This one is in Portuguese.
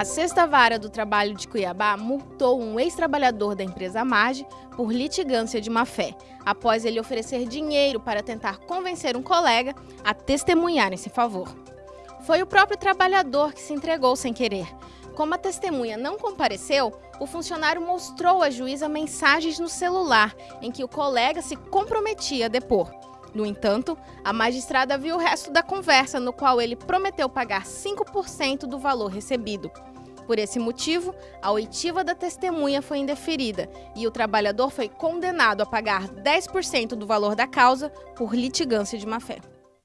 A Sexta Vara do Trabalho de Cuiabá multou um ex-trabalhador da empresa Marge por litigância de má-fé, após ele oferecer dinheiro para tentar convencer um colega a testemunhar em seu favor. Foi o próprio trabalhador que se entregou sem querer. Como a testemunha não compareceu, o funcionário mostrou à juíza mensagens no celular em que o colega se comprometia a depor. No entanto, a magistrada viu o resto da conversa, no qual ele prometeu pagar 5% do valor recebido. Por esse motivo, a oitiva da testemunha foi indeferida e o trabalhador foi condenado a pagar 10% do valor da causa por litigância de má-fé.